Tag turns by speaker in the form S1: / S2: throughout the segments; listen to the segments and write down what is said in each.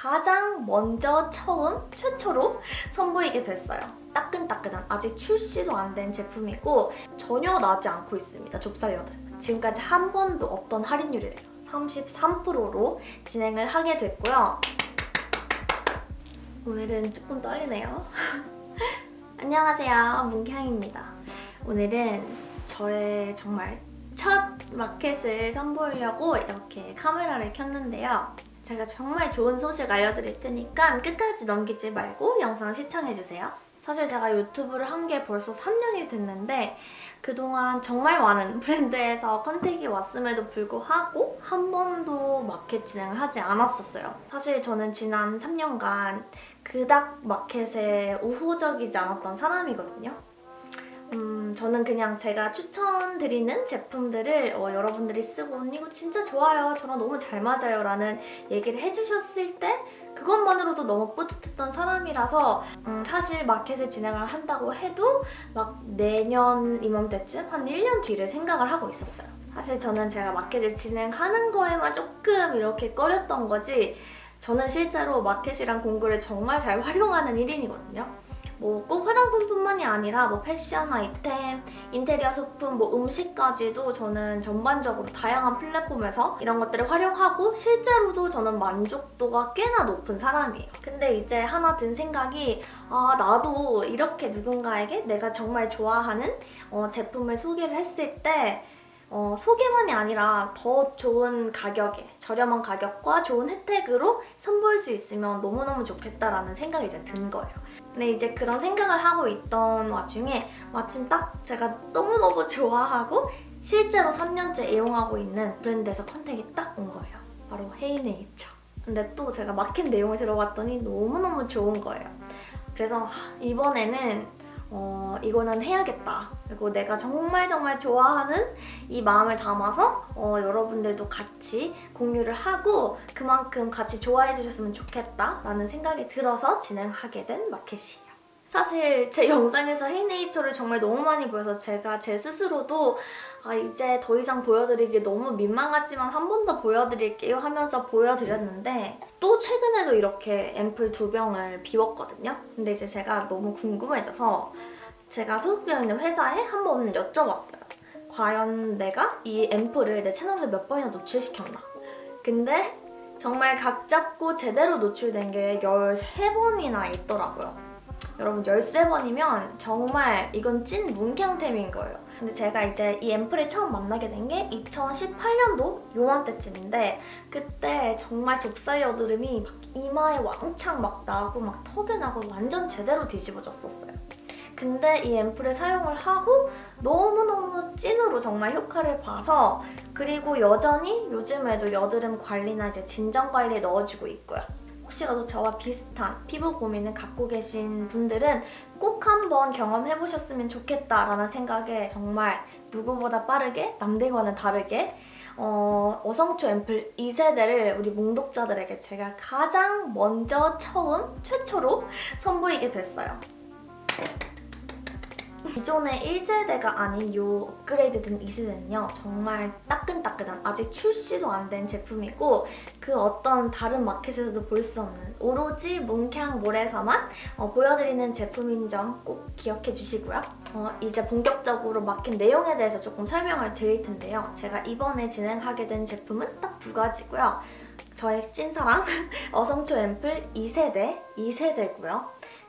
S1: 가장 먼저 처음 최초로 선보이게 됐어요. 따끈따끈한 아직 출시도 안 된 제품이고 전혀 나지 않고 있습니다. 좁쌀 여드. 지금까지 한 번도 없던 할인율이래요. 33%로 진행을 하게 됐고요. 오늘은 조금 떨리네요. 안녕하세요. 문향입니다. 오늘은 저의 정말 첫 마켓을 선보이려고 이렇게 카메라를 켰는데요. 제가 정말 좋은 소식 알려드릴 테니까 끝까지 넘기지 말고 영상 시청해주세요. 사실 제가 유튜브를 한 게 벌써 3년이 됐는데 그동안 정말 많은 브랜드에서 컨택이 왔음에도 불구하고 한 번도 마켓 진행을 하지 않았었어요. 사실 저는 지난 3년간 그닥 마켓에 우호적이지 않았던 사람이거든요. 음, 저는 그냥 제가 추천드리는 제품들을 어, 여러분들이 쓰고 언니 이거 진짜 좋아요. 저랑 너무 잘 맞아요. 라는 얘기를 해주셨을 때 그것만으로도 너무 뿌듯했던 사람이라서 음, 사실 마켓을 진행을 한다고 해도 막 내년 이맘때쯤 한 1년 뒤를 생각을 하고 있었어요. 사실 저는 제가 마켓을 진행하는 거에만 조금 이렇게 꺼렸던 거지 저는 실제로 마켓이랑 공구를 정말 잘 활용하는 1인이거든요. 뭐 꼭 화장품뿐만이 아니라 뭐 패션 아이템, 인테리어 소품, 뭐 음식까지도 저는 전반적으로 다양한 플랫폼에서 이런 것들을 활용하고 실제로도 저는 만족도가 꽤나 높은 사람이에요. 근데 이제 하나 든 생각이 아 나도 이렇게 누군가에게 내가 정말 좋아하는 어, 제품을 소개를 했을 때 어, 소개만이 아니라 더 좋은 가격에 저렴한 가격과 좋은 혜택으로 선보일 수 있으면 너무너무 좋겠다라는 생각이 이제 든 거예요. 근데 이제 그런 생각을 하고 있던 와중에 마침 딱 제가 너무너무 좋아하고 실제로 3년째 애용하고 있는 브랜드에서 컨택이 딱 온 거예요. 바로 헤이네이처. 근데 또 제가 마켓 내용을 들어봤더니 너무너무 좋은 거예요. 그래서 이번에는 어, 이거는 해야겠다. 그리고 내가 정말 정말 좋아하는 이 마음을 담아서 어, 여러분들도 같이 공유를 하고 그만큼 같이 좋아해 주셨으면 좋겠다라는 생각이 들어서 진행하게 된 마켓이에요. 사실 제 영상에서 헤이네이처를 정말 너무 많이 보여서 제가 제 스스로도 아 이제 더 이상 보여드리기 너무 민망하지만 한 번 더 보여드릴게요 하면서 보여드렸는데 또 최근에도 이렇게 앰플 두 병을 비웠거든요. 근데 이제 제가 너무 궁금해져서 제가 소속되어 있는 회사에 한 번 여쭤봤어요. 과연 내가 이 앰플을 내 채널에서 몇 번이나 노출시켰나? 근데 정말 각 잡고 제대로 노출된 게 13번이나 있더라고요. 여러분 13번이면 정말 이건 찐 문향템인 거예요. 근데 제가 이제 이 앰플을 처음 만나게 된 게 2018년도 요맘때쯤인데 그때 정말 좁쌀 여드름이 막 이마에 왕창 막 나고 막 턱에 나고 완전 제대로 뒤집어졌었어요. 근데 이 앰플을 사용을 하고 너무너무 찐으로 정말 효과를 봐서 그리고 여전히 요즘에도 여드름 관리나 이제 진정 관리에 넣어주고 있고요. 혹시라도 저와 비슷한 피부 고민을 갖고 계신 분들은 꼭 한번 경험해보셨으면 좋겠다라는 생각에 정말 누구보다 빠르게 남들과는 다르게 어, 어성초 앰플 2세대를 우리 몽독자들에게 제가 가장 먼저 처음 최초로 선보이게 됐어요. 기존의 1세대가 아닌 이 업그레이드된 2세대는요. 정말 따끈따끈한 아직 출시도 안 된 제품이고 그 어떤 다른 마켓에서도 볼 수 없는 오로지 뭉캉몰에서만 어, 보여드리는 제품인 점 꼭 기억해 주시고요. 어, 이제 본격적으로 마켓 내용에 대해서 조금 설명을 드릴 텐데요. 제가 이번에 진행하게 된 제품은 딱 두 가지고요. 저의 찐사랑 어성초 앰플 2세대, 2세대고요.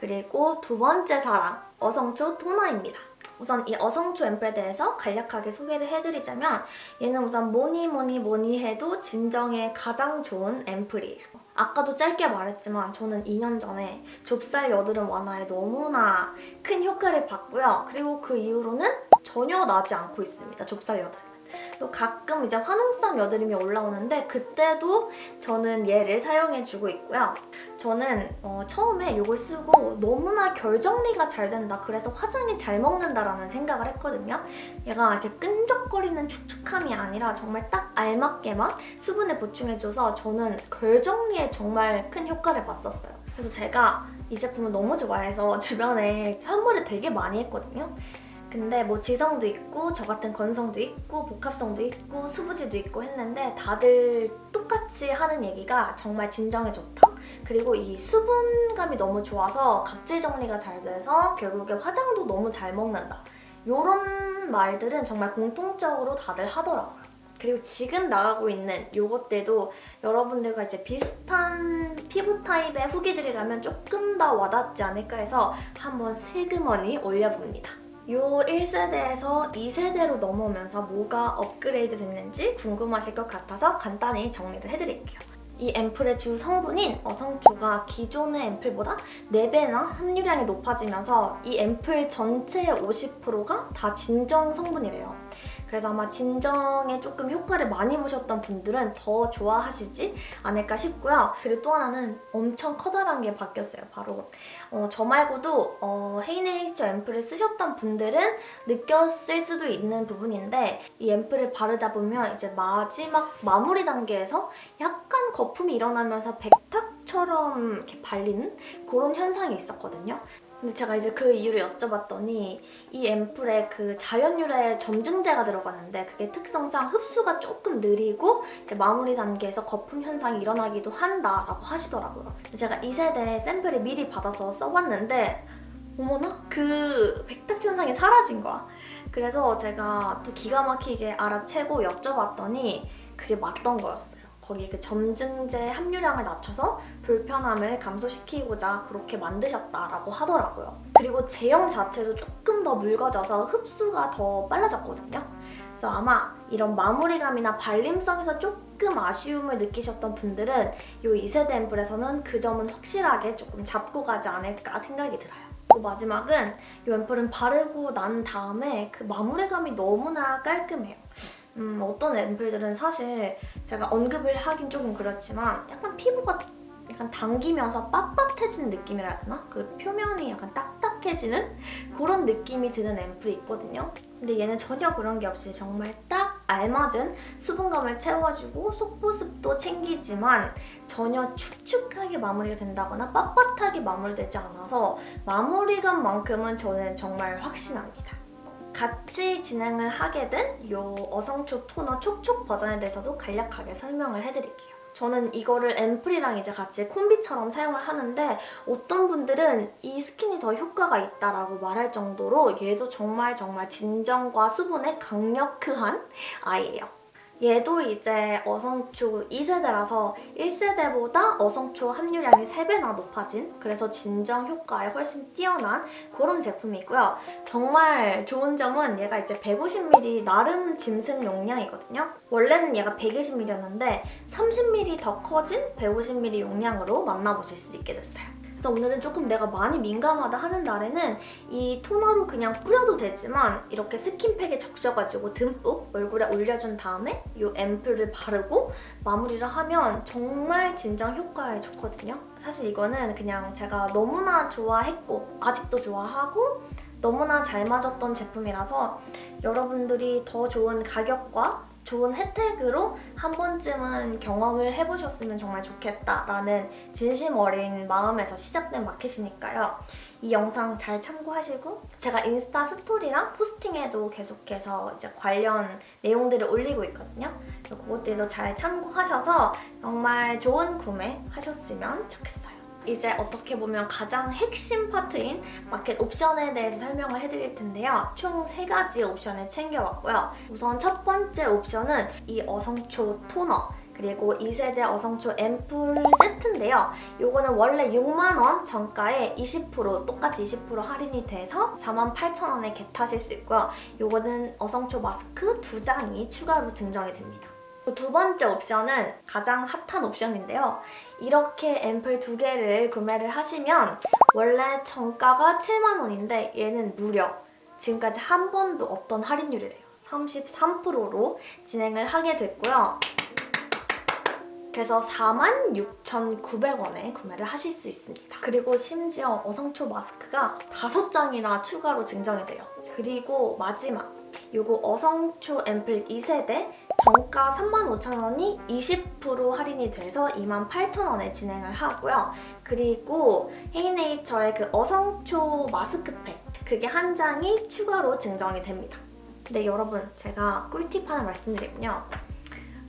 S1: 그리고 두 번째 사랑 어성초 토너입니다. 우선 이 어성초 앰플에 대해서 간략하게 소개를 해드리자면 얘는 우선 뭐니 뭐니 뭐니 해도 진정에 가장 좋은 앰플이에요. 아까도 짧게 말했지만 저는 2년 전에 좁쌀 여드름 완화에 너무나 큰 효과를 봤고요. 그리고 그 이후로는 전혀 나지 않고 있습니다. 좁쌀 여드름. 또 가끔 이제 화농성 여드름이 올라오는데 그때도 저는 얘를 사용해주고 있고요. 저는 어, 처음에 이걸 쓰고 너무나 결정리가 잘 된다. 그래서 화장이 잘 먹는다라는 생각을 했거든요. 얘가 이렇게 끈적거리는 축축함이 아니라 정말 딱 알맞게만 수분을 보충해줘서 저는 결정리에 정말 큰 효과를 봤었어요. 그래서 제가 이 제품을 너무 좋아해서 주변에 선물을 되게 많이 했거든요. 근데 뭐 지성도 있고 저 같은 건성도 있고 복합성도 있고 수부지도 있고 했는데 다들 똑같이 하는 얘기가 정말 진정에 좋다. 그리고 이 수분감이 너무 좋아서 각질 정리가 잘 돼서 결국에 화장도 너무 잘 먹는다. 이런 말들은 정말 공통적으로 다들 하더라고요. 그리고 지금 나가고 있는 요것들도 여러분들과 이제 비슷한 피부 타입의 후기들이라면 조금 더 와닿지 않을까 해서 한번 슬그머니 올려봅니다. 요 1세대에서 2세대로 넘어오면서 뭐가 업그레이드 됐는지 궁금하실 것 같아서 간단히 정리를 해드릴게요. 이 앰플의 주 성분인 어성초가 기존의 앰플보다 4배나 함유량이 높아지면서 이 앰플 전체의 50%가 다 진정 성분이래요. 그래서 아마 진정에 조금 효과를 많이 보셨던 분들은 더 좋아하시지 않을까 싶고요. 그리고 또 하나는 엄청 커다란 게 바뀌었어요. 바로 어, 저 말고도 어, 헤이네이처 앰플을 쓰셨던 분들은 느꼈을 수도 있는 부분인데 이 앰플을 바르다 보면 이제 마지막 마무리 단계에서 약간 거품이 일어나면서 백탁 처럼 이렇게 발리는 그런 현상이 있었거든요. 근데 제가 이제 그 이유를 여쭤봤더니 이 앰플에 그 자연유래 점증제가 들어가는데 그게 특성상 흡수가 조금 느리고 마무리 단계에서 거품 현상이 일어나기도 한다라고 하시더라고요. 제가 2세대 샘플을 미리 받아서 써봤는데 어머나? 그 백탁 현상이 사라진 거야. 그래서 제가 또 기가 막히게 알아채고 여쭤봤더니 그게 맞던 거였어요. 거기 그 점증제 함유량을 낮춰서 불편함을 감소시키고자 그렇게 만드셨다라고 하더라고요. 그리고 제형 자체도 조금 더 묽어져서 흡수가 더 빨라졌거든요. 그래서 아마 이런 마무리감이나 발림성에서 조금 아쉬움을 느끼셨던 분들은 이 2세대 앰플에서는 그 점은 확실하게 조금 잡고 가지 않을까 생각이 들어요. 마지막은 이 앰플은 바르고 난 다음에 그 마무리감이 너무나 깔끔해요. 음, 어떤 앰플들은 사실 제가 언급을 하긴 조금 그렇지만 약간 피부가 약간 당기면서 빳빳해지는 느낌이라 해야 되나? 그 표면이 약간 딱딱해지는 그런 느낌이 드는 앰플이 있거든요. 근데 얘는 전혀 그런 게 없이 정말 딱 알맞은 수분감을 채워주고 속보습도 챙기지만 전혀 축축하게 마무리가 된다거나 빳빳하게 마무리되지 않아서 마무리감만큼은 저는 정말 확신합니다. 같이 진행을 하게 된 이 어성초 토너 촉촉 버전에 대해서도 간략하게 설명을 해드릴게요. 저는 이거를 앰플이랑 이제 같이 콤비처럼 사용을 하는데 어떤 분들은 이 스킨이 더 효과가 있다라고 말할 정도로 얘도 정말 정말 진정과 수분에 강력한 아이예요. 얘도 이제 어성초 2세대라서 1세대보다 어성초 함유량이 3배나 높아진 그래서 진정 효과에 훨씬 뛰어난 그런 제품이고요. 정말 좋은 점은 얘가 이제 150ml 나름 짐승 용량이거든요. 원래는 얘가 120ml였는데 30ml 더 커진 150ml 용량으로 만나보실 수 있게 됐어요. 그래서 오늘은 조금 내가 많이 민감하다 하는 날에는 이 토너로 그냥 뿌려도 되지만 이렇게 스킨팩에 적셔가지고 듬뿍 얼굴에 올려준 다음에 이 앰플을 바르고 마무리를 하면 정말 진정 효과에 좋거든요. 사실 이거는 그냥 제가 너무나 좋아했고 아직도 좋아하고 너무나 잘 맞았던 제품이라서 여러분들이 더 좋은 가격과 좋은 혜택으로 한 번쯤은 경험을 해보셨으면 정말 좋겠다라는 진심 어린 마음에서 시작된 마켓이니까요. 이 영상 잘 참고하시고 제가 인스타 스토리랑 포스팅에도 계속해서 이제 관련 내용들을 올리고 있거든요. 그것들도 잘 참고하셔서 정말 좋은 구매 하셨으면 좋겠어요. 이제 어떻게 보면 가장 핵심 파트인 마켓 옵션에 대해서 설명을 해드릴 텐데요. 총 세가지 옵션을 챙겨왔고요. 우선 첫 번째 옵션은 이 어성초 토너 그리고 2세대 어성초 앰플 세트인데요. 이거는 원래 6만원 정가에 20% 똑같이 20% 할인이 돼서 48,000원에 겟하실 수 있고요. 이거는 어성초 마스크 두 장이 추가로 증정이 됩니다. 두 번째 옵션은 가장 핫한 옵션인데요. 이렇게 앰플 두 개를 구매를 하시면 원래 정가가 7만 원인데 얘는 무려 지금까지 한 번도 없던 할인율이래요. 33%로 진행을 하게 됐고요. 그래서 46,900원에 구매를 하실 수 있습니다. 그리고 심지어 어성초 마스크가 5장이나 추가로 증정이 돼요. 그리고 마지막 요거 어성초 앰플 2세대 정가 35,000원이 20% 할인이 돼서 28,000원에 진행을 하고요. 그리고 헤이네이처의 그 어성초 마스크팩 그게 한 장이 추가로 증정이 됩니다. 근데 여러분 제가 꿀팁 하나 말씀드리면요.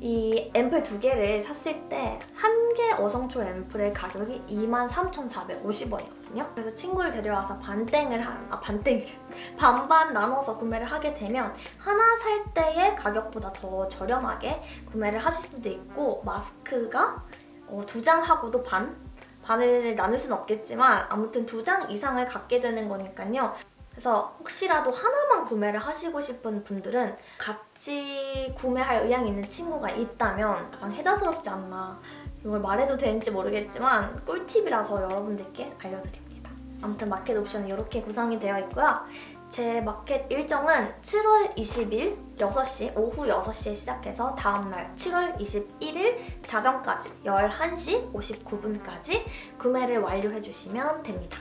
S1: 이 앰플 두 개를 샀을 때 한 개 어성초 앰플의 가격이 23,450원이 거든요. 그래서 친구를 데려와서 반땡을 한, 아 반땡이래. 반반 나눠서 구매를 하게 되면 하나 살 때의 가격보다 더 저렴하게 구매를 하실 수도 있고 마스크가 어, 두 장 하고도 반? 반을 나눌 수는 없겠지만 아무튼 두 장 이상을 갖게 되는 거니까요. 그래서 혹시라도 하나만 구매를 하시고 싶은 분들은 같이 구매할 의향이 있는 친구가 있다면 가장 혜자스럽지 않나 이걸 말해도 되는지 모르겠지만 꿀팁이라서 여러분들께 알려드립니다. 아무튼 마켓 옵션은 이렇게 구성이 되어 있고요. 제 마켓 일정은 7월 20일 6시, 오후 6시에 시작해서 다음날 7월 21일 자정까지 11시 59분까지 구매를 완료해주시면 됩니다.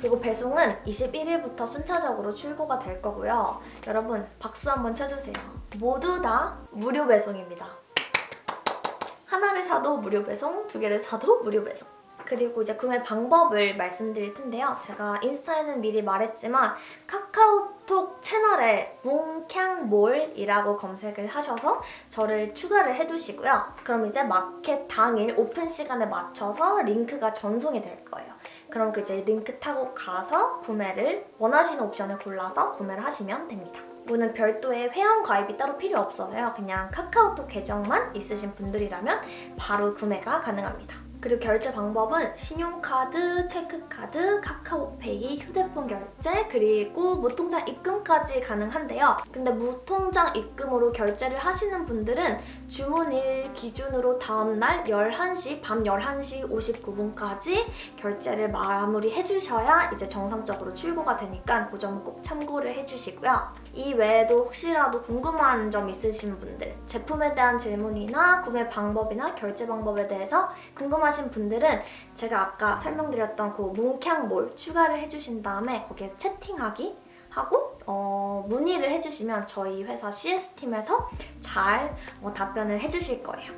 S1: 그리고 배송은 21일부터 순차적으로 출고가 될 거고요. 여러분 박수 한번 쳐주세요. 모두 다 무료 배송입니다. 하나를 사도 무료 배송, 두 개를 사도 무료 배송. 그리고 이제 구매 방법을 말씀드릴 텐데요. 제가 인스타에는 미리 말했지만 카카오톡 채널에 뭉캉몰이라고 검색을 하셔서 저를 추가를 해두시고요. 그럼 이제 마켓 당일 오픈 시간에 맞춰서 링크가 전송이 될 거예요. 그럼 그 이제 링크 타고 가서 구매를 원하시는 옵션을 골라서 구매를 하시면 됩니다. 이거는 별도의 회원 가입이 따로 필요 없어요. 그냥 카카오톡 계정만 있으신 분들이라면 바로 구매가 가능합니다. 그리고 결제 방법은 신용카드, 체크카드, 카카오페이, 휴대폰 결제, 그리고 무통장 입금까지 가능한데요. 근데 무통장 입금으로 결제를 하시는 분들은 주문일 기준으로 다음날 11시, 밤 11시 59분까지 결제를 마무리해 주셔야 이제 정상적으로 출고가 되니까 그 점은 꼭 참고를 해주시고요. 이 외에도 혹시라도 궁금한 점 있으신 분들 제품에 대한 질문이나 구매 방법이나 결제 방법에 대해서 궁금하신 분들은 제가 아까 설명드렸던 그 뭉캉몰 추가를 해주신 다음에 거기에 채팅하기 하고 어, 문의를 해주시면 저희 회사 CS팀에서 잘 어, 답변을 해주실 거예요.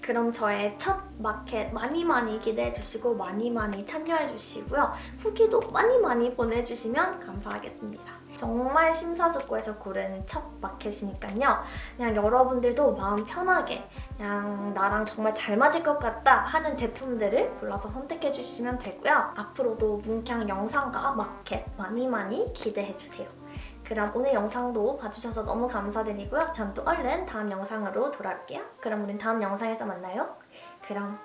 S1: 그럼 저의 첫 마켓 많이 많이 기대해 주시고 많이 많이 참여해 주시고요. 후기도 많이 많이 보내주시면 감사하겠습니다. 정말 심사숙고해서 고른 첫 마켓이니까요. 그냥 여러분들도 마음 편하게 그냥 나랑 정말 잘 맞을 것 같다 하는 제품들을 골라서 선택해 주시면 되고요. 앞으로도 문캉 영상과 마켓 많이 많이 기대해 주세요. 그럼 오늘 영상도 봐주셔서 너무 감사드리고요. 전 또 얼른 다음 영상으로 돌아올게요. 그럼 우린 다음 영상에서 만나요. 그럼